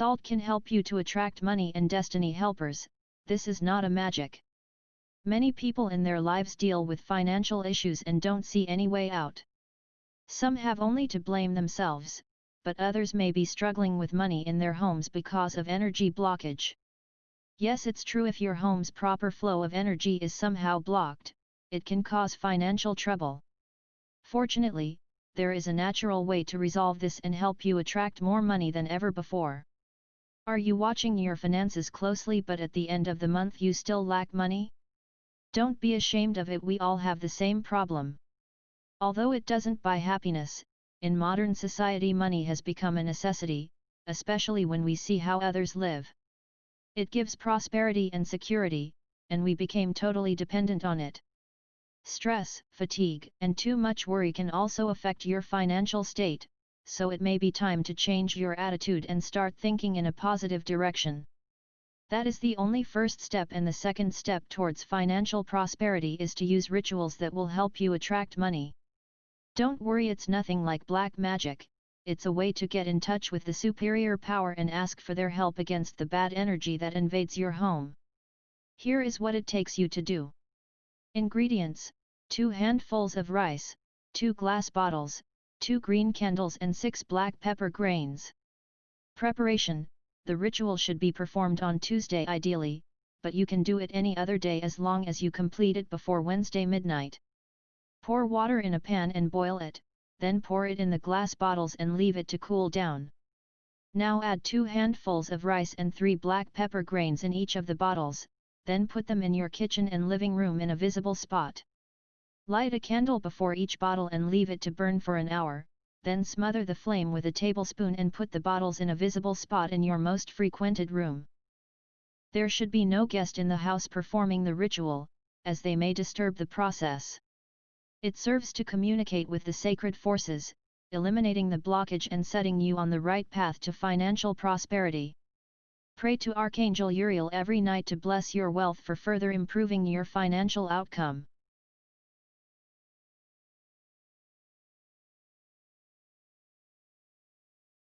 Salt can help you to attract money and destiny helpers, this is not a magic. Many people in their lives deal with financial issues and don't see any way out. Some have only to blame themselves, but others may be struggling with money in their homes because of energy blockage. Yes, it's true if your home's proper flow of energy is somehow blocked, it can cause financial trouble. Fortunately, there is a natural way to resolve this and help you attract more money than ever before. Are you watching your finances closely but at the end of the month you still lack money? Don't be ashamed of it we all have the same problem. Although it doesn't buy happiness, in modern society money has become a necessity, especially when we see how others live. It gives prosperity and security, and we became totally dependent on it. Stress, fatigue, and too much worry can also affect your financial state, so it may be time to change your attitude and start thinking in a positive direction. That is the only first step and the second step towards financial prosperity is to use rituals that will help you attract money. Don't worry it's nothing like black magic, it's a way to get in touch with the superior power and ask for their help against the bad energy that invades your home. Here is what it takes you to do. Ingredients, 2 handfuls of rice, 2 glass bottles, 2 green candles and 6 black pepper grains. Preparation The ritual should be performed on Tuesday ideally, but you can do it any other day as long as you complete it before Wednesday midnight. Pour water in a pan and boil it, then pour it in the glass bottles and leave it to cool down. Now add 2 handfuls of rice and 3 black pepper grains in each of the bottles, then put them in your kitchen and living room in a visible spot. Light a candle before each bottle and leave it to burn for an hour, then smother the flame with a tablespoon and put the bottles in a visible spot in your most frequented room. There should be no guest in the house performing the ritual, as they may disturb the process. It serves to communicate with the sacred forces, eliminating the blockage and setting you on the right path to financial prosperity. Pray to Archangel Uriel every night to bless your wealth for further improving your financial outcome.